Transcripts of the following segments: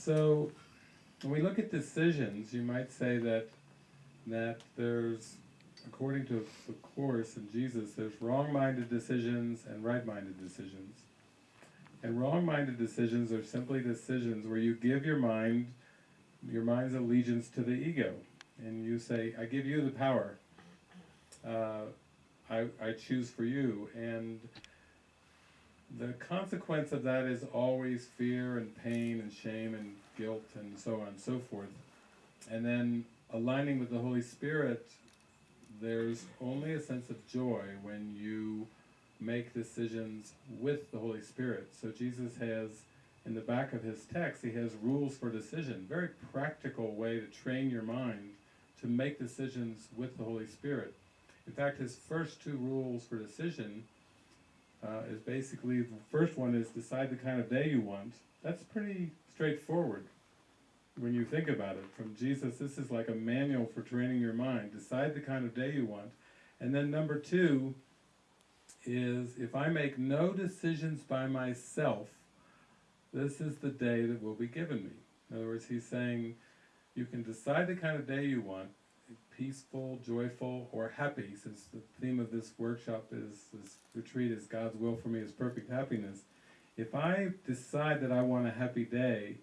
So, when we look at decisions, you might say that that there's, according to the course in Jesus, there's wrong-minded decisions and right-minded decisions. And wrong-minded decisions are simply decisions where you give your mind, your mind's allegiance to the ego, and you say, "I give you the power. Uh, I, I choose for you," and the consequence of that is always fear and pain and shame and guilt and so on and so forth. And then aligning with the Holy Spirit, there's only a sense of joy when you make decisions with the Holy Spirit. So Jesus has, in the back of his text, he has rules for decision. Very practical way to train your mind to make decisions with the Holy Spirit. In fact, his first two rules for decision uh, is basically, the first one is decide the kind of day you want. That's pretty straightforward when you think about it. From Jesus, this is like a manual for training your mind. Decide the kind of day you want. And then number two is, if I make no decisions by myself, this is the day that will be given me. In other words, he's saying, you can decide the kind of day you want, peaceful, joyful, or happy, since the theme of this workshop is, this retreat is God's will for me is perfect happiness. If I decide that I want a happy day,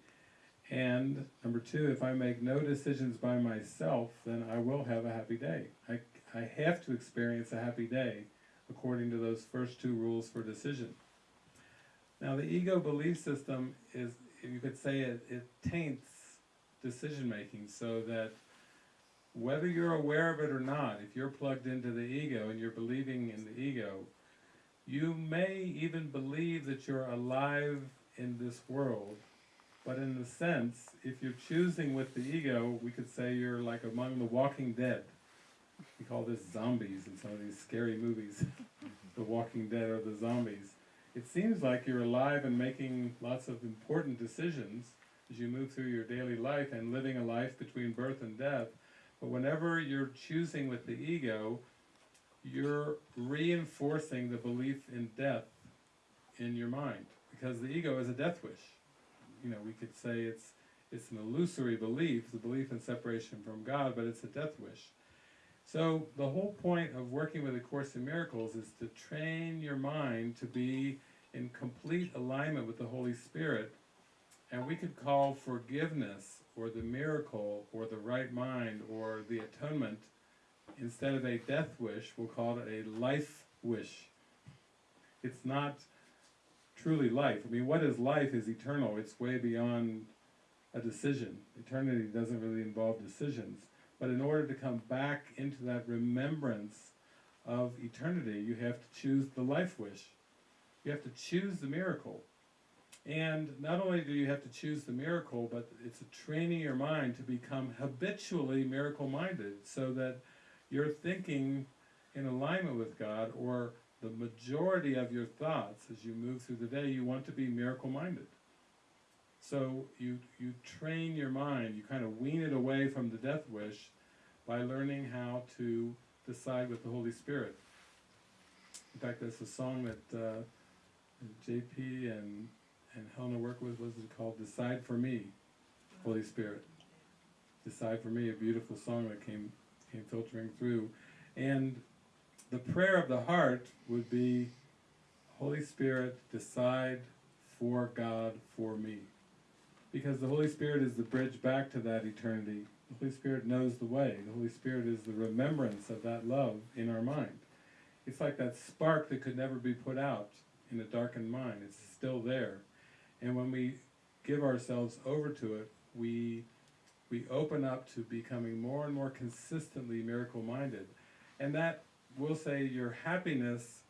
and number two, if I make no decisions by myself, then I will have a happy day. I, I have to experience a happy day according to those first two rules for decision. Now the ego belief system is, you could say it, it taints decision making so that whether you're aware of it or not, if you're plugged into the ego and you're believing in the ego, you may even believe that you're alive in this world, but in the sense, if you're choosing with the ego, we could say you're like among the walking dead. We call this zombies in some of these scary movies. the walking dead or the zombies. It seems like you're alive and making lots of important decisions as you move through your daily life and living a life between birth and death. But whenever you're choosing with the ego, you're reinforcing the belief in death in your mind. Because the ego is a death wish. You know, we could say it's it's an illusory belief, the belief in separation from God, but it's a death wish. So the whole point of working with A Course in Miracles is to train your mind to be in complete alignment with the Holy Spirit. And we could call forgiveness, or the miracle, or the right mind, or the atonement, instead of a death wish, we'll call it a life wish. It's not truly life. I mean, what is life is eternal. It's way beyond a decision. Eternity doesn't really involve decisions. But in order to come back into that remembrance of eternity, you have to choose the life wish. You have to choose the miracle. And not only do you have to choose the miracle, but it's a training your mind to become habitually miracle-minded so that you're thinking in alignment with God or the majority of your thoughts as you move through the day, you want to be miracle-minded. So you, you train your mind, you kind of wean it away from the death wish by learning how to decide with the Holy Spirit. In fact, there's a song that uh, JP and, and Helena work with, was called Decide for Me, Holy Spirit. Decide for Me, a beautiful song that came, came filtering through. And the prayer of the heart would be, Holy Spirit, decide for God, for me. Because the Holy Spirit is the bridge back to that eternity. The Holy Spirit knows the way. The Holy Spirit is the remembrance of that love in our mind. It's like that spark that could never be put out in a darkened mind. It's still there. And when we give ourselves over to it, we, we open up to becoming more and more consistently miracle-minded. And that, we'll say, your happiness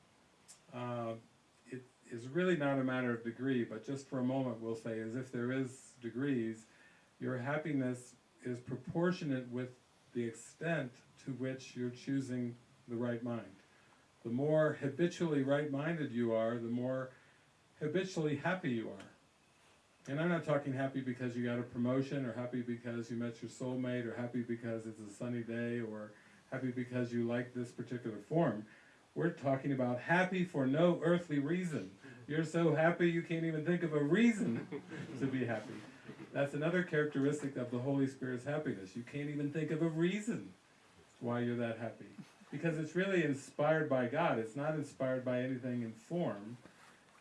uh, it is really not a matter of degree, but just for a moment we'll say, as if there is degrees, your happiness is proportionate with the extent to which you're choosing the right mind. The more habitually right-minded you are, the more habitually happy you are. And I'm not talking happy because you got a promotion, or happy because you met your soulmate, or happy because it's a sunny day, or happy because you like this particular form. We're talking about happy for no earthly reason. You're so happy you can't even think of a reason to be happy. That's another characteristic of the Holy Spirit's happiness. You can't even think of a reason why you're that happy. Because it's really inspired by God. It's not inspired by anything in form,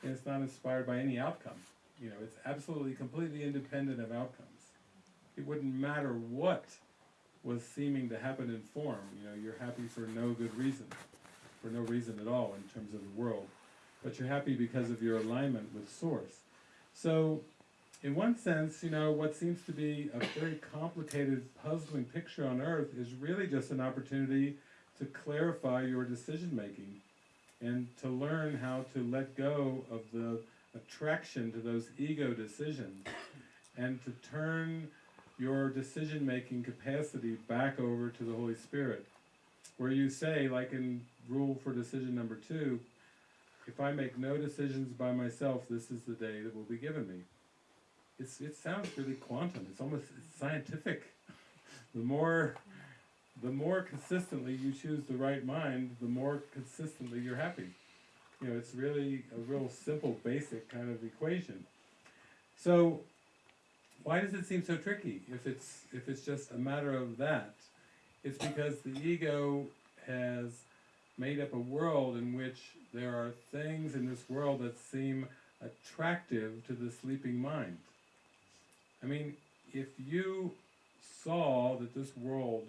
and it's not inspired by any outcome. You know, it's absolutely completely independent of outcomes. It wouldn't matter what was seeming to happen in form. You know, you're happy for no good reason, for no reason at all in terms of the world. But you're happy because of your alignment with Source. So, in one sense, you know, what seems to be a very complicated, puzzling picture on earth is really just an opportunity to clarify your decision making and to learn how to let go of the attraction to those ego decisions and to turn your decision making capacity back over to the Holy Spirit. Where you say, like in rule for decision number two, if I make no decisions by myself, this is the day that will be given me. It's, it sounds really quantum. It's almost it's scientific. the more the more consistently you choose the right mind, the more consistently you're happy. You know, it's really a real simple, basic kind of equation. So, why does it seem so tricky if it's if it's just a matter of that? It's because the ego has made up a world in which there are things in this world that seem attractive to the sleeping mind. I mean, if you saw that this world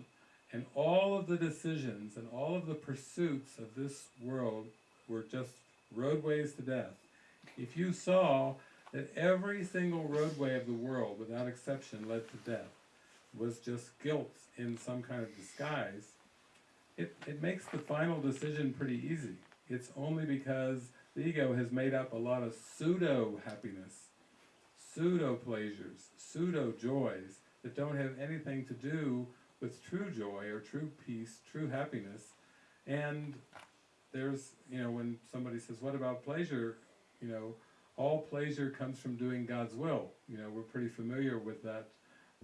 and all of the decisions and all of the pursuits of this world were just roadways to death, if you saw that every single roadway of the world, without exception, led to death, was just guilt in some kind of disguise, it, it makes the final decision pretty easy. It's only because the ego has made up a lot of pseudo happiness, pseudo pleasures, pseudo joys that don't have anything to do with true joy or true peace, true happiness. And there's, you know, when somebody says, What about pleasure? You know, all pleasure comes from doing God's will. You know, we're pretty familiar with that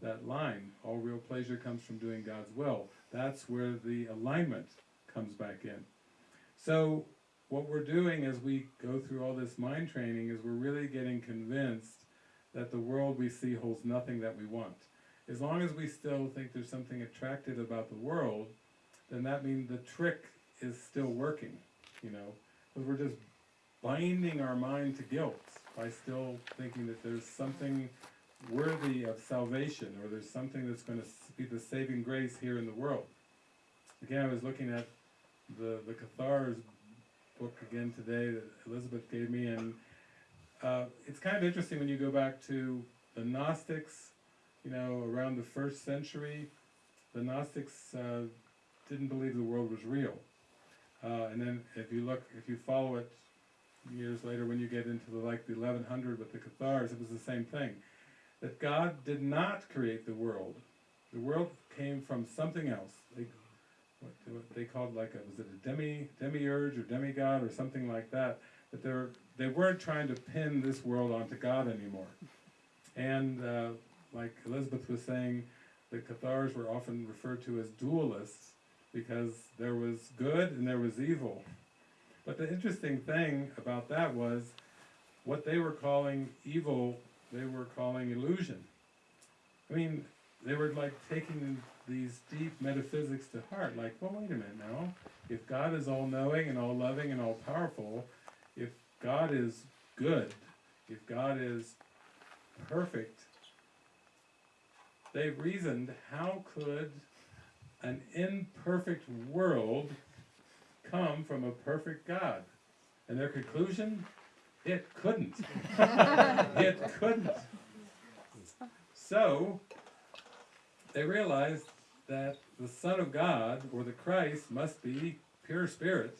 that line. All real pleasure comes from doing God's will. That's where the alignment comes back in. So what we're doing as we go through all this mind training is we're really getting convinced that the world we see holds nothing that we want. As long as we still think there's something attractive about the world, then that means the trick is still working, you know, because we're just binding our mind to guilt by still thinking that there's something worthy of salvation or there's something that's going to be the saving grace here in the world. Again, I was looking at the, the Cathars book again today that Elizabeth gave me, and uh, it's kind of interesting when you go back to the Gnostics, you know, around the first century. The Gnostics uh, didn't believe the world was real. Uh, and then if you look, if you follow it years later when you get into the, like the 1100 with the Cathars, it was the same thing. That God did not create the world. The world came from something else. They, what, what they called like a, was it a demi, demiurge or demigod or something like that. That they're, they weren't trying to pin this world onto God anymore. And uh, like Elizabeth was saying, the Cathars were often referred to as dualists because there was good and there was evil. But the interesting thing about that was what they were calling evil, they were calling illusion. I mean, they were like taking these deep metaphysics to heart, like, well, wait a minute now. If God is all knowing and all loving and all powerful, if God is good, if God is perfect, they reasoned how could an imperfect world come from a perfect God? And their conclusion? It couldn't. it couldn't. So, they realized that the Son of God, or the Christ, must be pure spirit,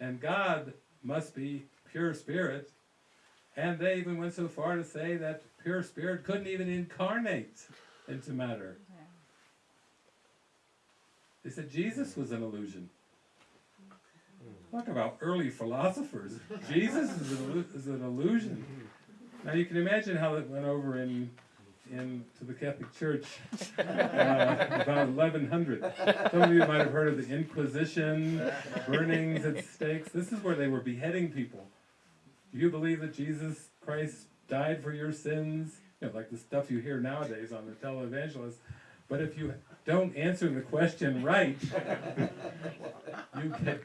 and God must be pure spirit. And they even went so far to say that pure spirit couldn't even incarnate into matter. They said Jesus was an illusion. Talk about early philosophers. Jesus is an, is an illusion. Now you can imagine how that went over in in to the Catholic Church uh, about 1100. Some of you might have heard of the Inquisition, burnings at stakes. This is where they were beheading people. Do you believe that Jesus Christ died for your sins? you know, like the stuff you hear nowadays on the televangelist. But if you don't answer the question right, you get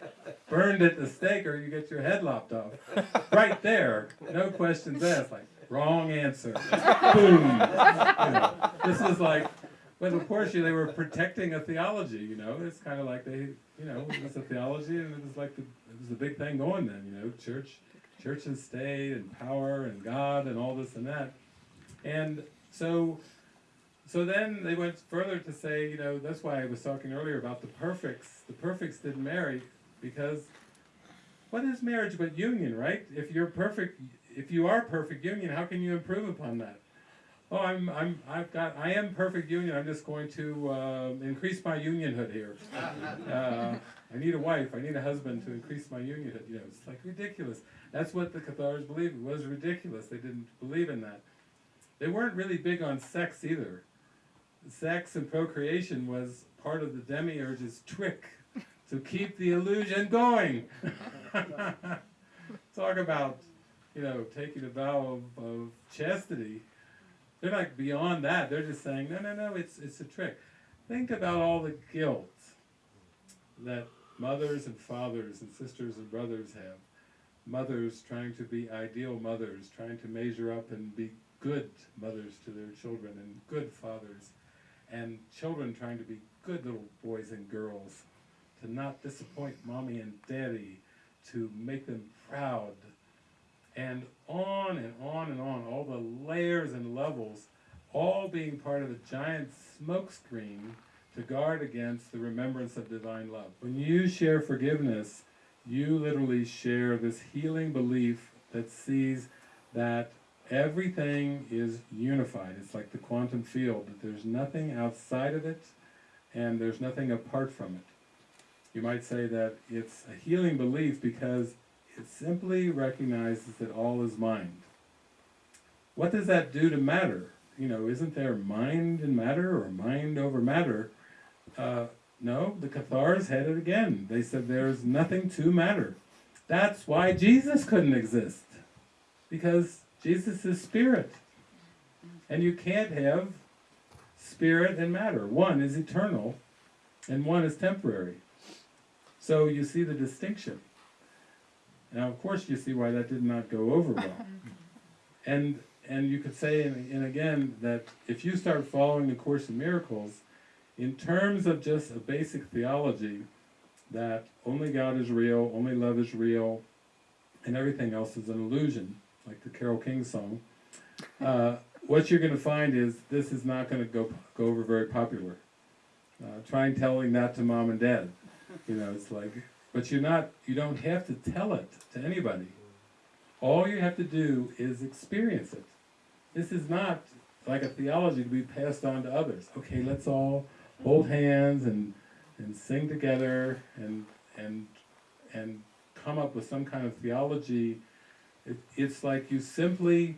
burned at the stake or you get your head lopped off. Right there, no questions asked, like, wrong answer. Boom. You know, this is like, but of course, you- they were protecting a theology, you know, it's kind of like they, you know, it was a theology and it was like, the, it was a big thing going then, you know, church, church and state and power and God and all this and that. And so, so then they went further to say, you know, that's why I was talking earlier about the perfects. The perfects didn't marry because what is marriage but union, right? If you're perfect, if you are perfect union, how can you improve upon that? Oh, I'm, I'm, I've got, I am perfect union. I'm just going to uh, increase my unionhood here. Uh, I need a wife. I need a husband to increase my unionhood. You know, it's like ridiculous. That's what the Cathars believed. It was ridiculous. They didn't believe in that. They weren't really big on sex either. Sex and procreation was part of the demiurge's trick to keep the illusion going. Talk about, you know, taking a vow of, of chastity. They're like beyond that. They're just saying, no, no, no, it's it's a trick. Think about all the guilt that mothers and fathers and sisters and brothers have. Mothers trying to be ideal mothers, trying to measure up and be good mothers to their children and good fathers, and children trying to be good little boys and girls, to not disappoint mommy and daddy, to make them proud, and on and on and on, all the layers and levels, all being part of a giant smokescreen to guard against the remembrance of divine love. When you share forgiveness, you literally share this healing belief that sees that everything is unified. It's like the quantum field, that there's nothing outside of it and there's nothing apart from it. You might say that it's a healing belief because it simply recognizes that all is mind. What does that do to matter? You know, isn't there mind and matter or mind over matter? Uh, no, the Cathars had it again. They said there's nothing to matter. That's why Jesus couldn't exist. Because Jesus is spirit. And you can't have spirit and matter. One is eternal and one is temporary. So you see the distinction. Now, of course, you see why that did not go over well. And and you could say, and, and again, that if you start following the Course in Miracles, in terms of just a basic theology, that only God is real, only love is real, and everything else is an illusion, like the Carole King song, uh, what you're going to find is this is not going to go go over very popular. Uh, try telling that to mom and dad. You know, it's like, but you're not, you don't have to tell it to anybody. All you have to do is experience it. This is not like a theology to be passed on to others. Okay, let's all hold hands and and sing together and and and come up with some kind of theology. It, it's like you simply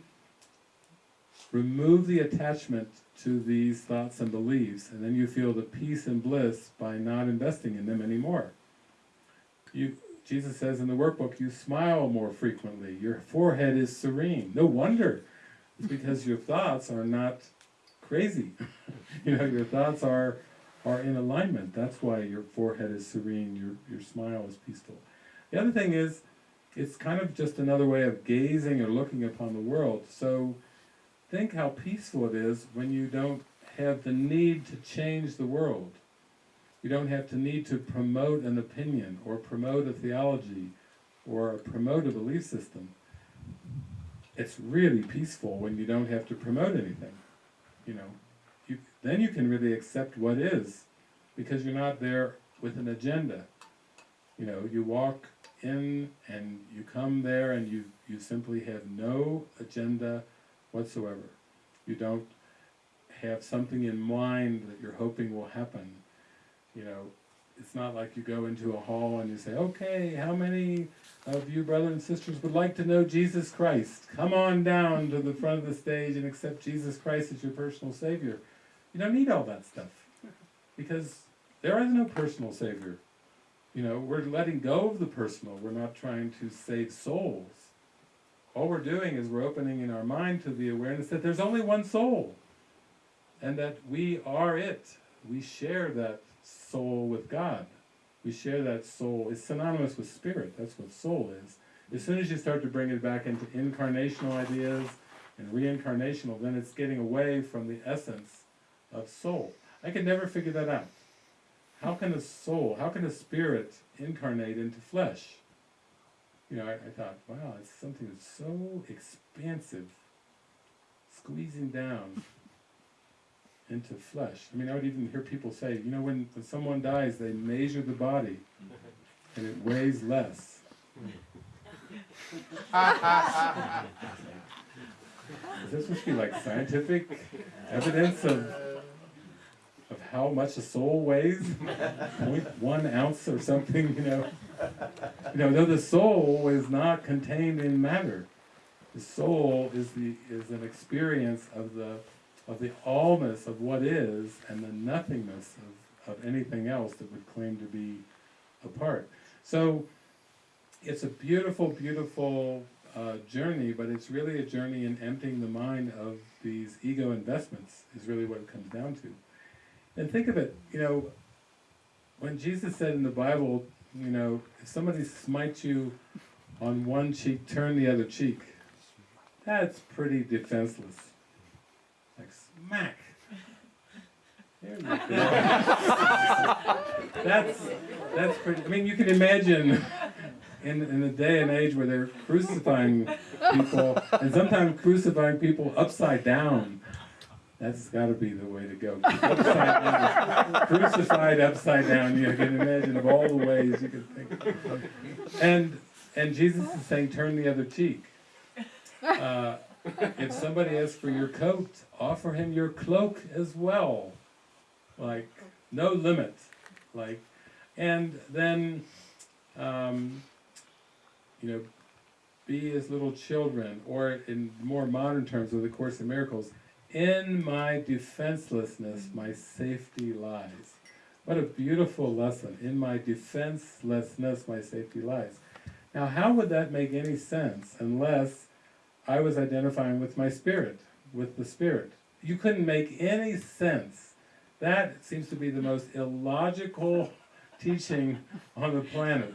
remove the attachment to these thoughts and beliefs, and then you feel the peace and bliss by not investing in them anymore. You, Jesus says in the workbook, you smile more frequently. Your forehead is serene. No wonder. It's because your thoughts are not crazy. you know, your thoughts are are in alignment. That's why your forehead is serene, your your smile is peaceful. The other thing is it's kind of just another way of gazing or looking upon the world. So think how peaceful it is when you don't have the need to change the world. You don't have to need to promote an opinion or promote a theology or promote a belief system. It's really peaceful when you don't have to promote anything. You know, you, then you can really accept what is because you're not there with an agenda. You know, you walk in and you come there and you, you simply have no agenda whatsoever. You don't have something in mind that you're hoping will happen. You know, it's not like you go into a hall and you say, okay, how many of you brothers and sisters would like to know Jesus Christ? Come on down to the front of the stage and accept Jesus Christ as your personal Savior. You don't need all that stuff because there is no personal Savior. You know, we're letting go of the personal. We're not trying to save souls. all we're doing is we're opening in our mind to the awareness that there's only one soul, and that we are it. We share that soul with God. We share that soul. It's synonymous with spirit. That's what soul is. As soon as you start to bring it back into incarnational ideas and reincarnational, then it's getting away from the essence of soul. I could never figure that out. How can a soul, how can a spirit incarnate into flesh? You know, I, I thought, wow, it's something that's so expansive, squeezing down into flesh. I mean, I would even hear people say, you know, when, when someone dies, they measure the body and it weighs less. Is this supposed to be like scientific evidence of of how much a soul weighs? One ounce or something, you know? You know, though the soul is not contained in matter. The soul is the is an experience of the of the allness of what is and the nothingness of, of anything else that would claim to be a part. So it's a beautiful, beautiful uh, journey, but it's really a journey in emptying the mind of these ego investments, is really what it comes down to. And think of it, you know, when Jesus said in the Bible, you know, if somebody smites you on one cheek, turn the other cheek. That's pretty defenseless. Like smack. There you go. that's that's pretty. I mean, you can imagine in in the day and age where they're crucifying people, and sometimes crucifying people upside down. That's got to be the way to go. Upside crucified upside down. You can imagine of all the ways you can think. And and Jesus is saying, turn the other cheek. Uh, if somebody asks for your coat, offer him your cloak as well. Like no limit. Like, and then, um, you know, be as little children, or in more modern terms of the Course in Miracles, in my defenselessness, my safety lies. What a beautiful lesson. In my defenselessness, my safety lies. Now, how would that make any sense unless I was identifying with my spirit, with the spirit? You couldn't make any sense. That seems to be the most illogical teaching on the planet.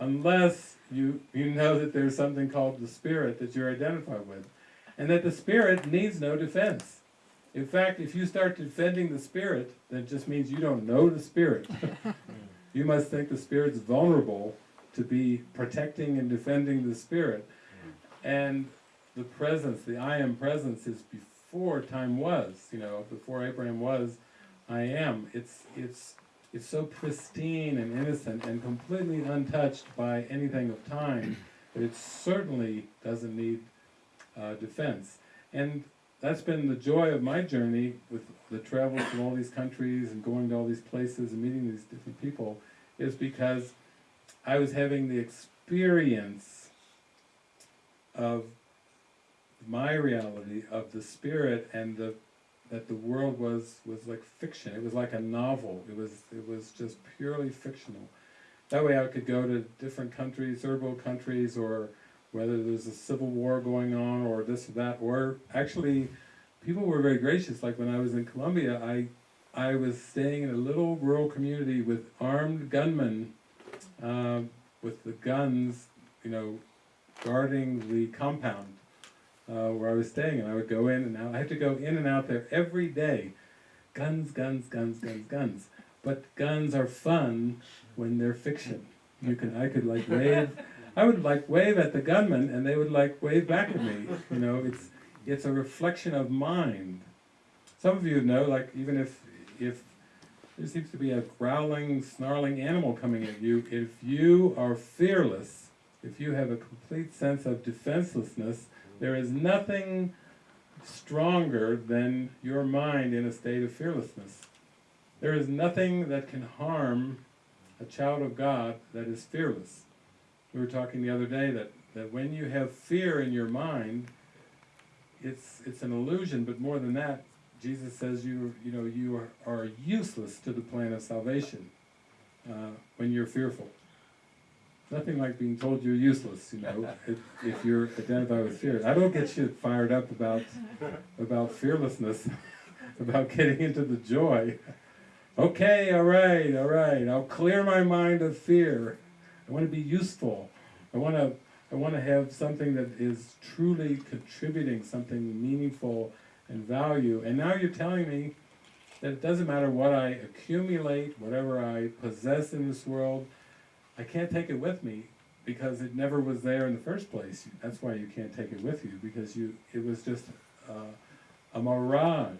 Unless you, you know that there's something called the spirit that you're identified with and that the spirit needs no defense. In fact, if you start defending the spirit, that just means you don't know the spirit. you must think the spirit's vulnerable to be protecting and defending the spirit. And the presence, the I am presence is before time was, you know, before Abraham was, I am. It's, it's, it's so pristine and innocent and completely untouched by anything of time that it certainly doesn't need uh, defense. And that's been the joy of my journey with the travels to all these countries and going to all these places and meeting these different people, is because I was having the experience of my reality of the spirit and the that the world was was like fiction. It was like a novel. It was it was just purely fictional. That way I could go to different countries, world countries, or whether there's a civil war going on or this or that, or actually people were very gracious. Like when I was in Colombia, I, I was staying in a little rural community with armed gunmen uh, with the guns, you know, guarding the compound uh, where I was staying. And I would go in and out. I had to go in and out there every day. Guns, guns, guns, guns, guns. But guns are fun when they're fiction. You can, I could like wave I would like wave at the gunman and they would like wave back at me. You know, it's it's a reflection of mind. Some of you know, like even if if there seems to be a growling, snarling animal coming at you, if you are fearless, if you have a complete sense of defenselessness, there is nothing stronger than your mind in a state of fearlessness. There is nothing that can harm a child of God that is fearless we were talking the other day that, that when you have fear in your mind, it's, it's an illusion, but more than that, Jesus says you, you, know, you are, are useless to the plan of salvation uh, when you're fearful. nothing like being told you're useless, you know, if, if you're identified with fear. I don't get you fired up about about fearlessness, about getting into the joy. Okay, all right, all right. I'll clear my mind of fear. I want to be useful. I want to I want to have something that is truly contributing something meaningful and value. And now you're telling me that it doesn't matter what I accumulate, whatever I possess in this world, I can't take it with me because it never was there in the first place. That's why you can't take it with you because you it was just uh, a mirage.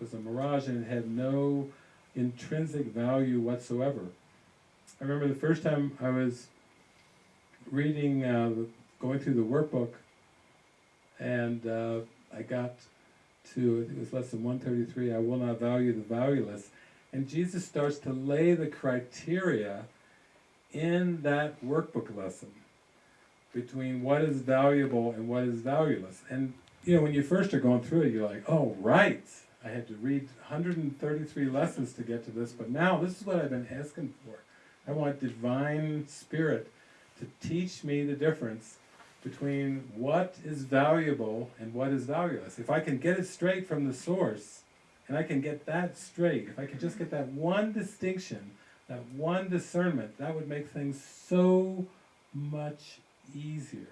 It was a mirage and it had no intrinsic value whatsoever. I remember the first time I was reading, uh, going through the workbook, and uh, I got to, I think it was lesson 133, I will not value the valueless. And Jesus starts to lay the criteria in that workbook lesson between what is valuable and what is valueless. And you know, when you first are going through it, you're like, oh, right, I had to read 133 lessons to get to this, but now this is what I've been asking for. I want divine spirit to teach me the difference between what is valuable and what is valueless. If I can get it straight from the source, and I can get that straight, if I can just get that one distinction, that one discernment, that would make things so much easier.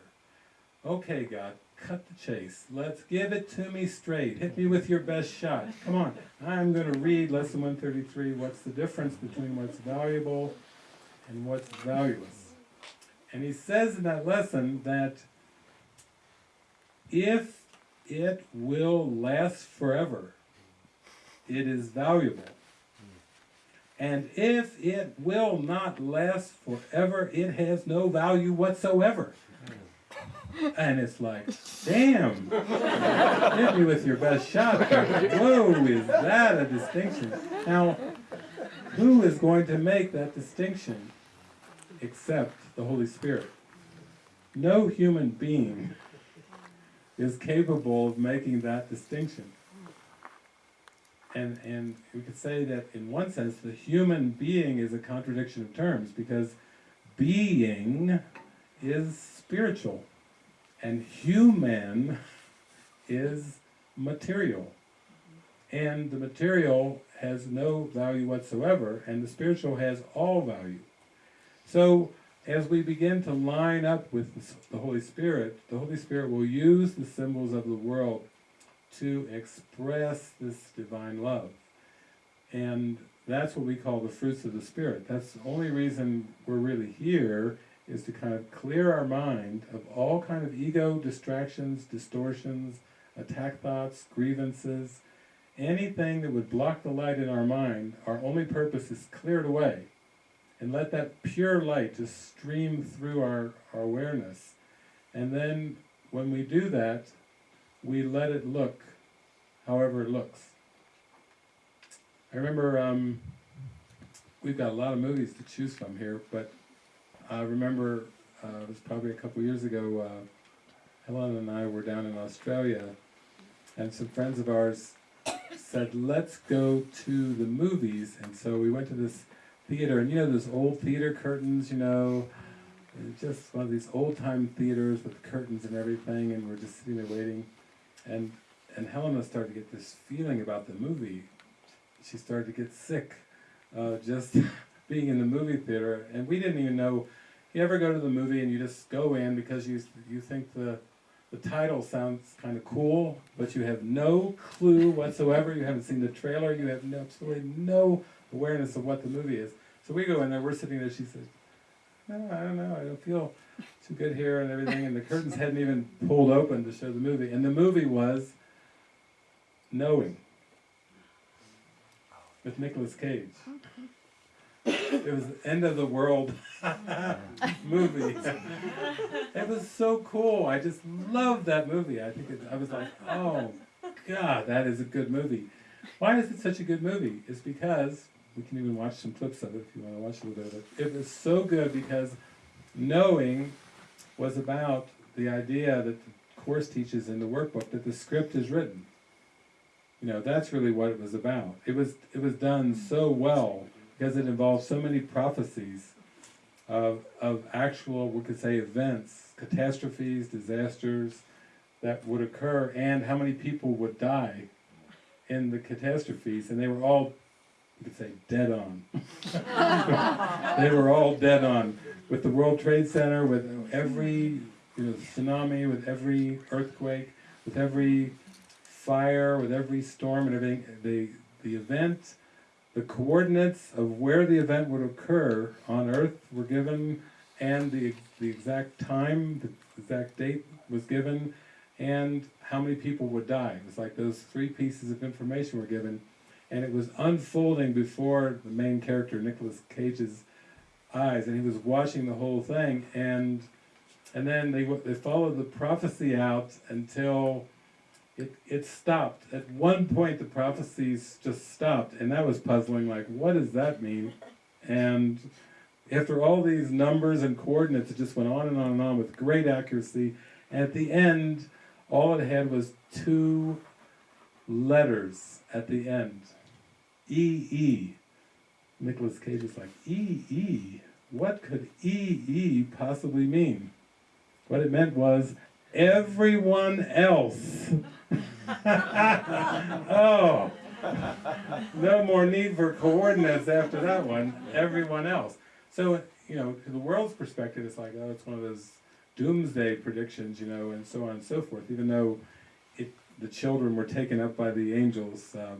Okay, God, cut the chase. Let's give it to me straight. Hit me with your best shot. Come on. I'm going to read lesson 133. What's the difference between what's valuable and what's valueless? And he says in that lesson that if it will last forever, it is valuable. And if it will not last forever, it has no value whatsoever. And it's like, damn, hit me with your best shot. Whoa, is that a distinction? Now, who is going to make that distinction except the Holy Spirit? No human being is capable of making that distinction. And, and we could say that in one sense, the human being is a contradiction of terms because being is spiritual and human is material. And the material has no value whatsoever, and the spiritual has all value. So, as we begin to line up with the Holy Spirit, the Holy Spirit will use the symbols of the world to express this divine love. And that's what we call the fruits of the Spirit. That's the only reason we're really here is to kind of clear our mind of all kind of ego distractions, distortions, attack thoughts, grievances, anything that would block the light in our mind, our only purpose is cleared away. And let that pure light just stream through our, our awareness. And then when we do that, we let it look however it looks. I remember um, we've got a lot of movies to choose from here, but I remember uh, it was probably a couple years ago, uh, Helen and I were down in Australia, and some friends of ours said, let's go to the movies. And so we went to this theater, and you know those old theater curtains, you know, just one of these old-time theaters with curtains and everything, and we're just sitting there waiting. And, and Helena started to get this feeling about the movie. She started to get sick uh, just being in the movie theater, and we didn't even know. You ever go to the movie and you just go in because you you think the the title sounds kind of cool, but you have no clue whatsoever. You haven't seen the trailer. You have no, absolutely no awareness of what the movie is. So we go in there. We're sitting there. She says, "No, I don't know. I don't feel too good here and everything." And the curtains hadn't even pulled open to show the movie. And the movie was Knowing with Nicolas Cage it was end of the world movie. it was so cool. I just loved that movie. I think it, I was like, oh God, that is a good movie. Why is it such a good movie? It's because we can even watch some clips of it if you want to watch a little bit of it. It was so good because knowing was about the idea that the course teaches in the workbook that the script is written. You know, that's really what it was about. It was it was done so well because it involves so many prophecies of, of actual, we could say, events, catastrophes, disasters that would occur, and how many people would die in the catastrophes, and they were all, you could say, dead on. they were all dead on. With the World Trade Center, with every you know, tsunami, with every earthquake, with every fire, with every storm and everything, the, the event, the coordinates of where the event would occur on Earth were given, and the, the exact time, the exact date was given, and how many people would die. It was like those three pieces of information were given, and it was unfolding before the main character, Nicolas Cage's eyes, and he was watching the whole thing, and and then they they followed the prophecy out until it, it stopped. At one point, the prophecies just stopped, and that was puzzling. Like, what does that mean? And after all these numbers and coordinates, it just went on and on and on with great accuracy. And at the end, all it had was two letters at the end. E E. Nicolas Cage is like, E E? What could E E possibly mean? What it meant was everyone else. oh, no more need for coordinates after that one. Everyone else. So, you know, to the world's perspective, it's like, oh, it's one of those doomsday predictions, you know, and so on and so forth. Even though it, the children were taken up by the angels uh,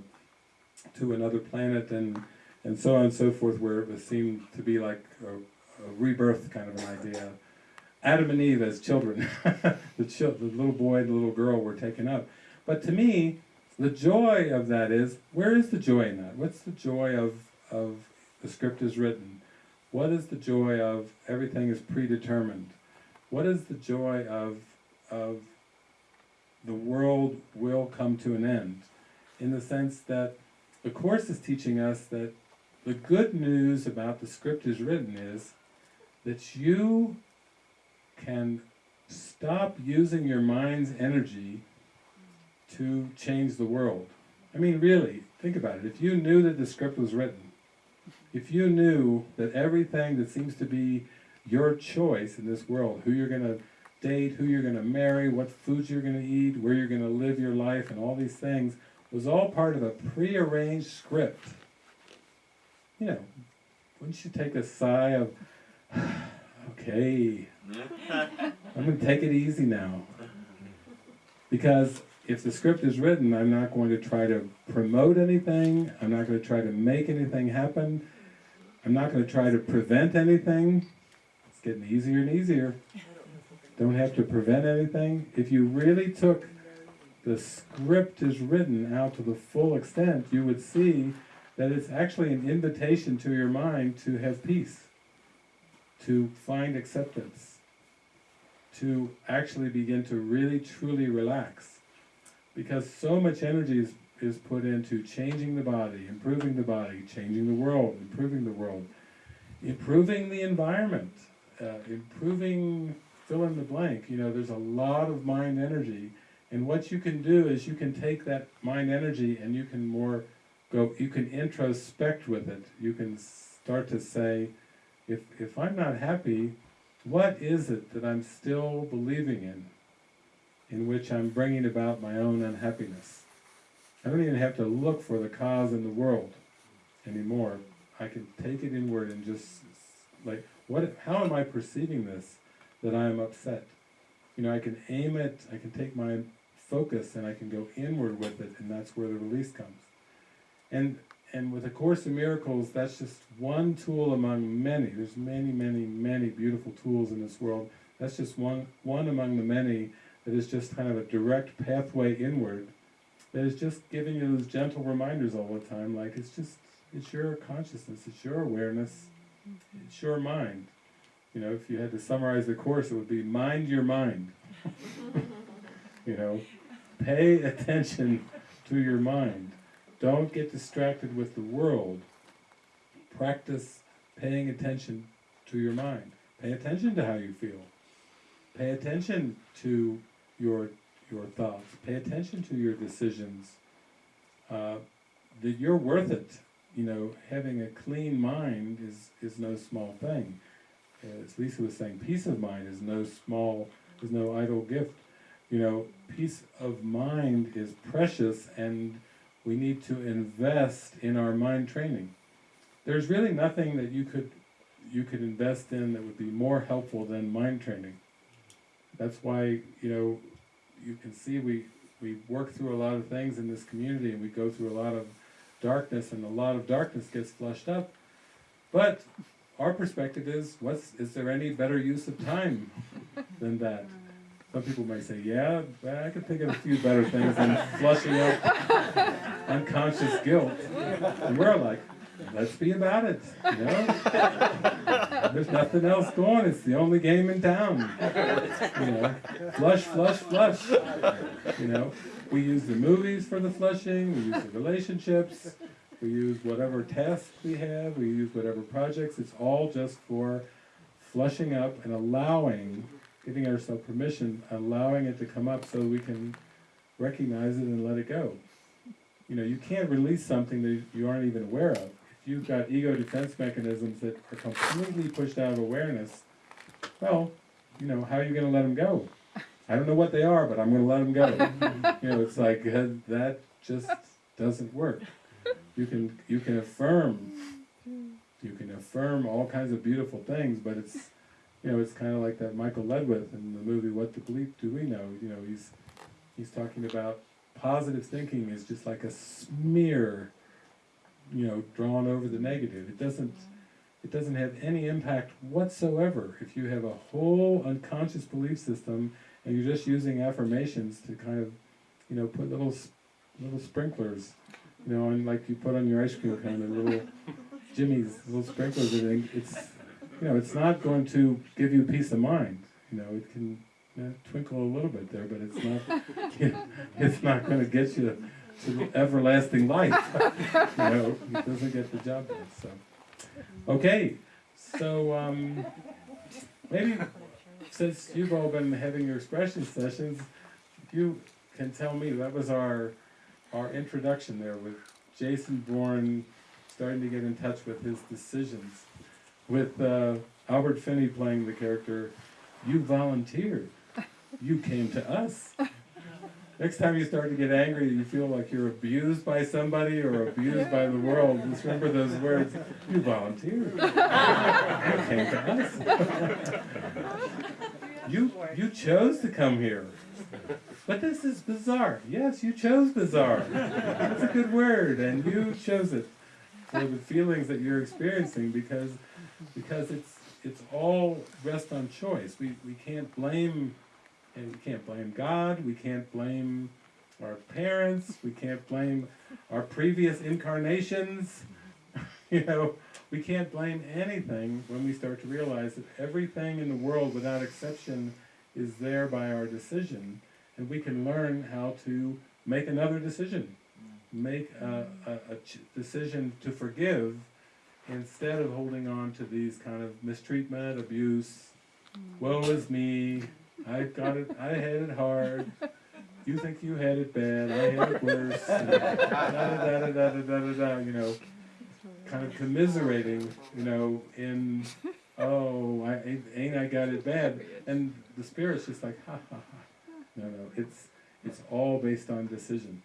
to another planet and and so on and so forth, where it seemed to be like a, a rebirth kind of an idea. Adam and Eve as children, the, chil- the little boy and the little girl were taken up. But to me, the joy of that is, where is the joy in that? What's the joy of, of the script is written? What is the joy of everything is predetermined? What is the joy of, of the world will come to an end? In the sense that the Course is teaching us that the good news about the script is written is that you can stop using your mind's energy to change the world. I mean, really, think about it. If you knew that the script was written, if you knew that everything that seems to be your choice in this world, who you're going to date, who you're going to marry, what foods you're going to eat, where you're going to live your life, and all these things, was all part of a prearranged script. You know, wouldn't you take a sigh of, okay, I'm going to take it easy now. Because if the script is written, I'm not going to try to promote anything. I'm not going to try to make anything happen. I'm not going to try to prevent anything. It's getting easier and easier. Don't have to prevent anything. If you really took the script is written out to the full extent, you would see that it's actually an invitation to your mind to have peace, to find acceptance, to actually begin to really truly relax. Because so much energy is, is put into changing the body, improving the body, changing the world, improving the world, improving the environment, uh, improving fill in the blank. You know, there's a lot of mind energy. And what you can do is you can take that mind energy and you can more go, you can introspect with it. You can start to say, if, if I'm not happy, what is it that I'm still believing in, in which I'm bringing about my own unhappiness? I don't even have to look for the cause in the world anymore. I can take it inward and just, like, what? how am I perceiving this, that I am upset? You know, I can aim it, I can take my focus and I can go inward with it, and that's where the release comes. And and with A Course in Miracles, that's just one tool among many. There's many, many, many beautiful tools in this world. That's just one, one among the many that is just kind of a direct pathway inward that is just giving you those gentle reminders all the time, like it's just, it's your consciousness, it's your awareness, mm-hmm. it's your mind. You know, if you had to summarize the Course, it would be mind your mind. you know, pay attention to your mind. Don't get distracted with the world. Practice paying attention to your mind. Pay attention to how you feel. Pay attention to your your thoughts. Pay attention to your decisions. Uh, that you're worth it. You know, having a clean mind is is no small thing. as Lisa was saying, peace of mind is no small, is no idle gift. You know, peace of mind is precious and we need to invest in our mind training. There's really nothing that you could you could invest in that would be more helpful than mind training. That's why, you know, you can see we we work through a lot of things in this community and we go through a lot of darkness and a lot of darkness gets flushed up. But our perspective is what's is there any better use of time than that? Some people might say, yeah, I could think of a few better things than flushing out unconscious guilt. And we're like, let's be about it, you know? There's nothing else going, it's the only game in town. You know, flush, flush, flush. You know, we use the movies for the flushing, we use the relationships, we use whatever tasks we have, we use whatever projects, it's all just for flushing up and allowing, giving ourselves permission, allowing it to come up so we can recognize it and let it go. You know, you can't release something that you aren't even aware of. You've got ego defense mechanisms that are completely pushed out of awareness, well, you know, how are you going to let them go? I don't know what they are, but I'm going to let them go. you know, it's like uh, that just doesn't work. You can you can affirm, you can affirm all kinds of beautiful things, but it's you know it's kind of like that Michael Ledwith in the movie What the Bleep Do We Know? You know, he's he's talking about positive thinking is just like a smear, you know, drawn over the negative. It doesn't it doesn't have any impact whatsoever if you have a whole unconscious belief system and you're just using affirmations to kind of, you know, put little little sprinklers, you know, on like you put on your ice cream cone, the little jimmies, little sprinklers. And it's, you know, it's not going to give you peace of mind. You know, it can you know, twinkle a little bit there, but it's not, you know, it's not going to get you to everlasting life. you know, it doesn't get the job done. So, okay, so um, maybe since you've all been having your expression sessions, you can tell me that was our our introduction there with Jason Bourne starting to get in touch with his decisions, with uh, Albert Finney playing the character. You volunteered. You came to us. Next time you start to get angry, you feel like you're abused by somebody or abused by the world, just remember those words. You volunteered. You came to us. you you chose to come here. But this is bizarre. Yes, you chose bizarre. That's a good word, and you chose it for the feelings that you're experiencing because because it's it's all rest on choice. We we can't blame and we can't blame God, we can't blame our parents, we can't blame our previous incarnations. you know, we can't blame anything when we start to realize that everything in the world without exception is there by our decision and we can learn how to make another decision. Make a, a, a decision to forgive instead of holding on to these kind of mistreatment, abuse, woe is me, I got it, I had it hard, you think you had it bad, I had it worse, da da da da da da da da, you know, kind of commiserating, you know, in, oh, I, ain't I got it bad, and the spirit's just like, ha ha ha. No, no, it's, it's all based on decision.